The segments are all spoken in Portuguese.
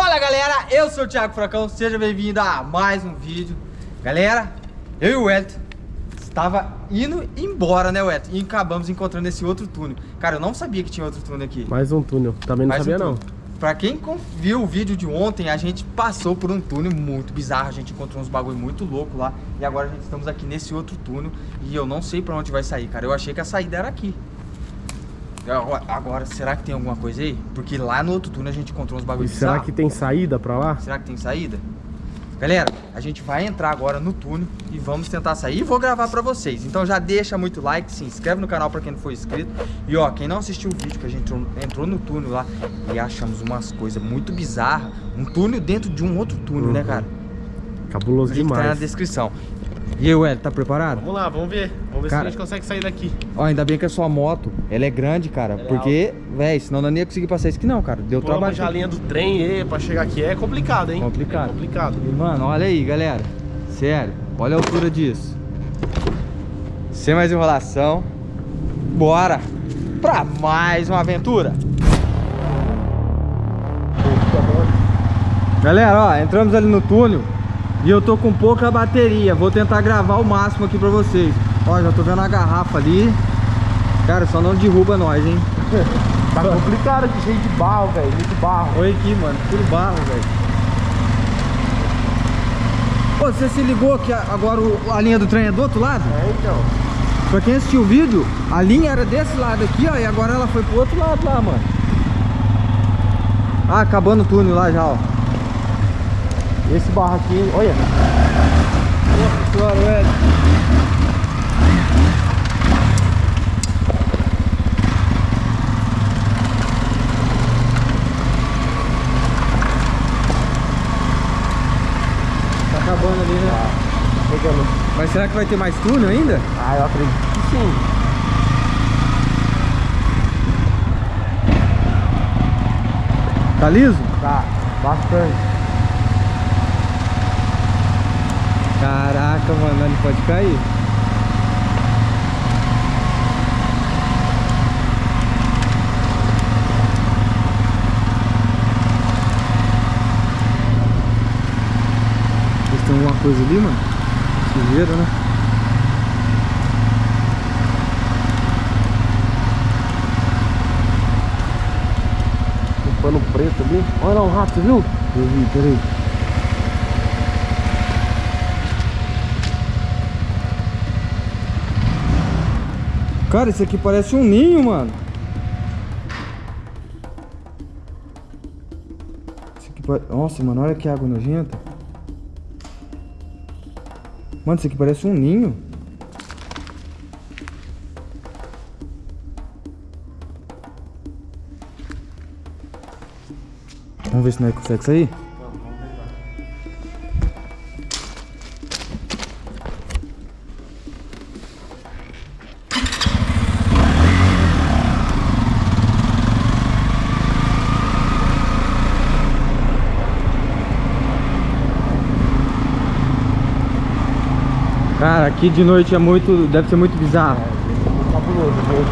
Fala galera, eu sou o Thiago Fracão, seja bem-vindo a mais um vídeo. Galera, eu e o Wellington estava indo embora, né Wellington? E acabamos encontrando esse outro túnel. Cara, eu não sabia que tinha outro túnel aqui. Mais um túnel, também não Mais sabia um não. Pra quem viu o vídeo de ontem, a gente passou por um túnel muito bizarro A gente encontrou uns bagulho muito louco lá E agora a gente estamos aqui nesse outro túnel E eu não sei pra onde vai sair, cara. Eu achei que a saída era aqui Agora, será que tem alguma coisa aí? Porque lá no outro túnel a gente encontrou uns E bagulhos será bizarros. que tem saída pra lá? Será que tem saída? Galera, a gente vai entrar agora no túnel e vamos tentar sair e vou gravar pra vocês. Então já deixa muito like, se inscreve no canal pra quem não for inscrito. E ó, quem não assistiu o vídeo que a gente entrou, entrou no túnel lá e achamos umas coisas muito bizarras. Um túnel dentro de um outro túnel, né, Uhum. cara? Cabuloso link tá na demais descrição. E aí, Ué, tá preparado? Vamos lá, vamos ver Vamos ver Cara. se a gente consegue sair daqui Ó, ainda bem que a sua moto, ela é grande, cara. Ela é porque, véi, senão não ia conseguir passar isso aqui não, cara. Deu trabalho. Vamos já a linha do trem aí pra chegar aqui É complicado, hein? Complicado. É complicado E, mano, olha aí, galera. Sério, olha a altura disso. Sem mais enrolação, bora pra mais uma aventura. Galera, ó, entramos ali no túnel e eu tô com pouca bateria. Vou tentar gravar o máximo aqui pra vocês. Ó, já tô vendo a garrafa ali. Cara, só não derruba nós, hein? Tá complicado aqui, cheio de barro, velho Muito barro Olha aqui, mano, puro barro, velho. Ô, você se ligou que agora a linha do trem é do outro lado? É, então Pra quem assistiu o vídeo, a linha era desse lado aqui, ó, e agora ela foi pro outro lado lá, mano. Ah, acabando o túnel lá já, ó. Esse barro aqui, olha Nossa senhora, velho. Tá acabando ali, né? Pegando Mas será que vai ter mais túnel ainda? Ah, eu acredito que sim Tá liso? Tá, bastante Mano, ele pode cair. Tem alguma coisa ali, mano? Sujeira, né? Um pano preto ali Olha lá um rato, viu? Eu vi, peraí. Cara, isso aqui parece um ninho, mano. Isso aqui Nossa, mano, olha que água nojenta. Mano, isso aqui parece um ninho. Vamos ver se nós consegue sair. Cara, aqui de noite é muito. Deve ser muito bizarro. Cabuloso, viu?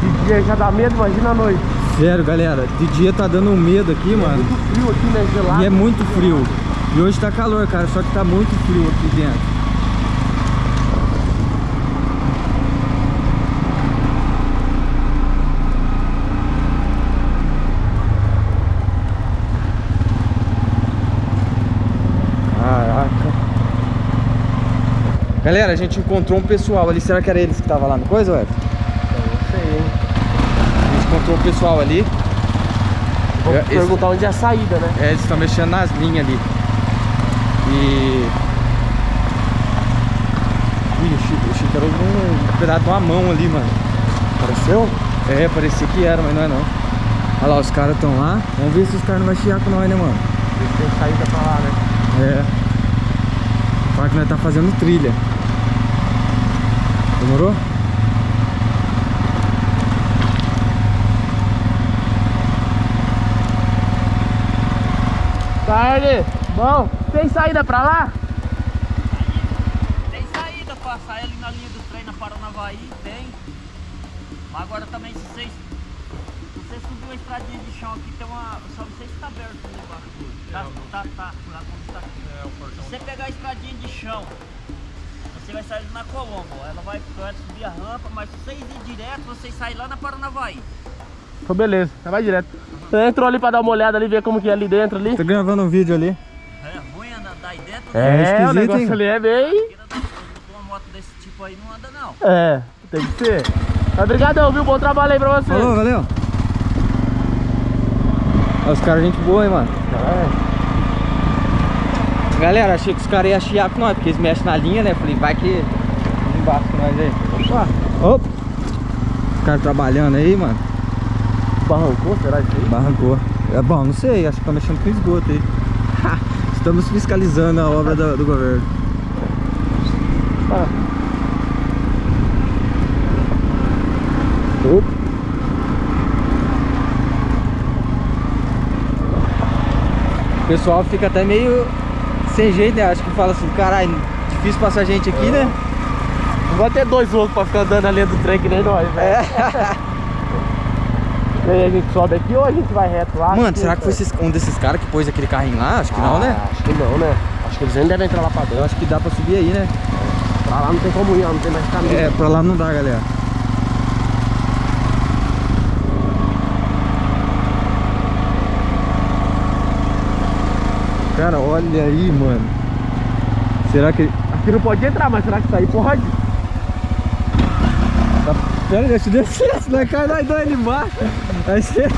De dia já dá medo, imagina a noite Sério, galera, de dia tá dando um medo aqui, mano. Muito frio aqui, né? Gelado E é muito frio. E hoje tá calor, cara, só que tá muito frio aqui dentro. Galera, a gente encontrou um pessoal ali. Será que era eles que tava lá no coisa, ué? Não sei, hein? A gente encontrou um pessoal ali. Vamos perguntar onde é a saída, né? É, eles estão mexendo nas linhas ali. E. Ih, o Chico, o Chico era um, pedaço de uma mão ali, mano. Apareceu? É, parecia que era, mas não é não. Olha lá, os caras estão lá. Vamos ver se os caras não vão chiar com nós, né, mano? Se tem saída pra lá, né? É. Que nós tá fazendo trilha. Demorou? Tarde! Bom, tem saída pra lá? Tem saída pra sair ali na linha do trem na Paranavaí, tem. Mas agora também se vocês. Se você subiu uma estradinha de chão aqui, tem uma. Só não sei se tá aberto ali embaixo. Tá, tá, tá, lá como tá aqui. É, o portão. Se você pegar a estradinha de chão, você vai sair na Colombo. Ela vai, vai subir a rampa, mas se vocês ir direto, vocês saem lá na Paranavaí. Então beleza, já vai direto. Você entrou ali pra dar uma olhada ali, ver como que é ali dentro ali. Tô gravando um vídeo ali. É ruim andar daí dentro, É, né? esquisito, o negócio hein? ali é bem... Uma moto desse tipo aí não anda não. É, tem que ser. Mas obrigadão, viu? Bom trabalho aí pra você. Falou, valeu. Os caras, gente boa, hein, mano. Galera, achei que os caras iam chiar com nós, porque eles mexem na linha, né? Falei, vai que embaixo com nós aí. Opa! Opa! Os caras trabalhando aí, mano. Barrancou, será isso aí? Barrancou. É bom, não sei, acho que tá mexendo com esgoto aí. Estamos fiscalizando a obra do, do governo. Ah. O pessoal fica até meio sem jeito, né? Acho que fala assim, caralho, difícil passar gente aqui, né? Não vai ter dois loucos pra ficar andando ali do trem que nem nós, velho. É. E aí a gente sobe aqui ou a gente vai reto lá? Mano, será que foi esses- um desses caras que pôs aquele carrinho lá? Acho que não, né? Ah, Acho que não, né? Acho que eles nem devem entrar lá pra Eu dentro. acho que dá pra subir aí, né? Pra lá não tem como ir, não tem mais caminho. É, pra lá não dá, galera. Cara, olha aí, mano. Será que... Aqui não pode entrar, mas será que aí pode? Tá... Pera, deixa eu descer, senão cai nós dois ali embaixo. Ser...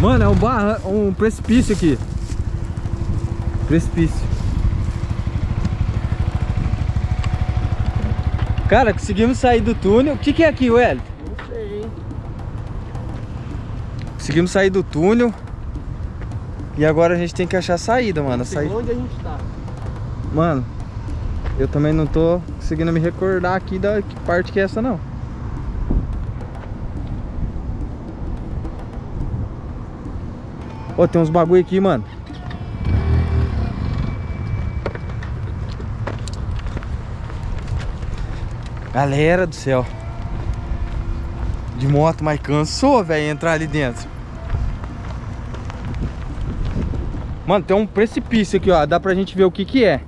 Mano, é um, barra... um precipício aqui. Precipício. Cara, conseguimos sair do túnel. O que, que é aqui, Wellington? Conseguimos sair do túnel. E agora a gente tem que achar a saída, mano. A saída... onde a gente tá. Mano, eu também não tô conseguindo me recordar aqui da que parte que é essa, não. Ó, tem uns bagulho aqui, mano. Galera do céu. De moto, mas cansou, velho, entrar ali dentro. Mano, tem um precipício aqui, ó. Dá pra gente ver o que que é.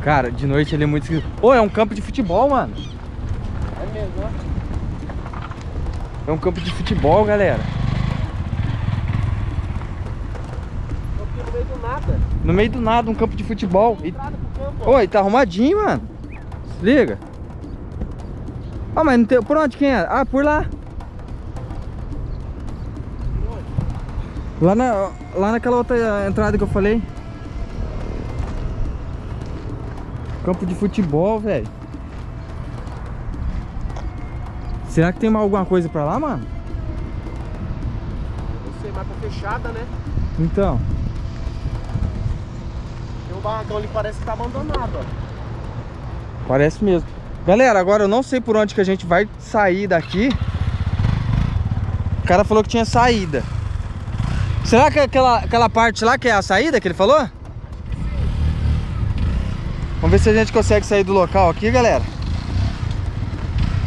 Cara, de noite ele é muito esquisito. Ô, é um campo de futebol, mano. É mesmo, ó. É um campo de futebol, galera. No meio do nada. No meio do nada, um campo de futebol. E... Campo. Oi, tá arrumadinho, mano. Se liga. Ah, mas não tem... Por onde quem é? Ah, por lá. Lá, na... lá naquela outra entrada que eu falei. Campo de futebol, velho. Será que tem mais alguma coisa pra lá, mano? Não sei, mas tá fechada, né? Então. Tem um barracão ali parece que tá abandonado, ó. Parece mesmo. Galera, agora eu não sei por onde que a gente vai sair daqui. O cara falou que tinha saída. Será que aquela, aquela parte lá que é a saída que ele falou? Vamos ver se a gente consegue sair do local aqui, galera.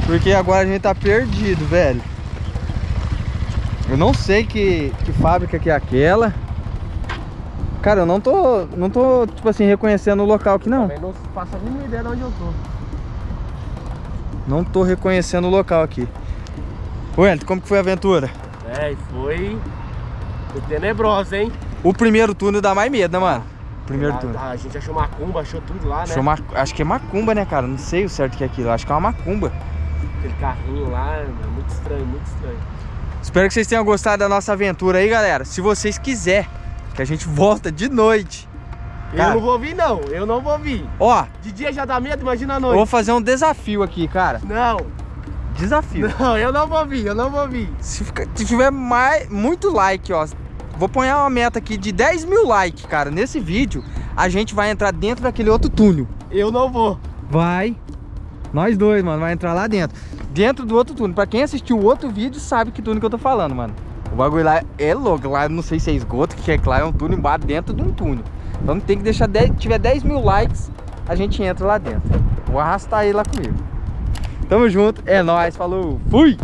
Porque agora a gente tá perdido, velho. Eu não sei que, que fábrica que é aquela. Cara, eu não tô, não tô, tipo assim, reconhecendo o local aqui, não. Também não faço a mínima ideia de onde eu tô. Não tô reconhecendo o local aqui. Wellington, como que foi a aventura? É, foi... Foi tenebrosa, hein? O primeiro túnel dá mais medo, né, mano? Primeiro a, túnel. a gente achou macumba, achou tudo lá, né? Achou ma- Acho que é macumba, né, cara? Não sei o certo que é aquilo. Acho que é uma macumba. Aquele carrinho lá, é muito estranho, muito estranho. Espero que vocês tenham gostado da nossa aventura aí, galera. Se vocês quiserem que a gente volta de noite. Cara. Eu não vou vir, não. Eu não vou vir. Ó, De dia já dá medo, imagina à eu noite. vou fazer um desafio aqui, cara. Não, Desafio. não, eu não vou vir, eu não vou vir. Se, fica- se tiver mais, muito like, ó. Vou pôr uma meta aqui de 10 mil likes, cara. Nesse vídeo, a gente vai entrar dentro daquele outro túnel. Eu não vou. Vai. Nós dois, mano, vai entrar lá dentro. Dentro do outro túnel. Pra quem assistiu o outro vídeo, sabe que túnel que eu tô falando, mano. O bagulho lá é louco. Lá eu não sei se é esgoto, que é claro, é um túnel embaixo dentro de um túnel. Então tem que deixar 10, tiver 10 mil likes, a gente entra lá dentro. Vou arrastar ele lá comigo. Tamo junto, é nóis, falou, fui!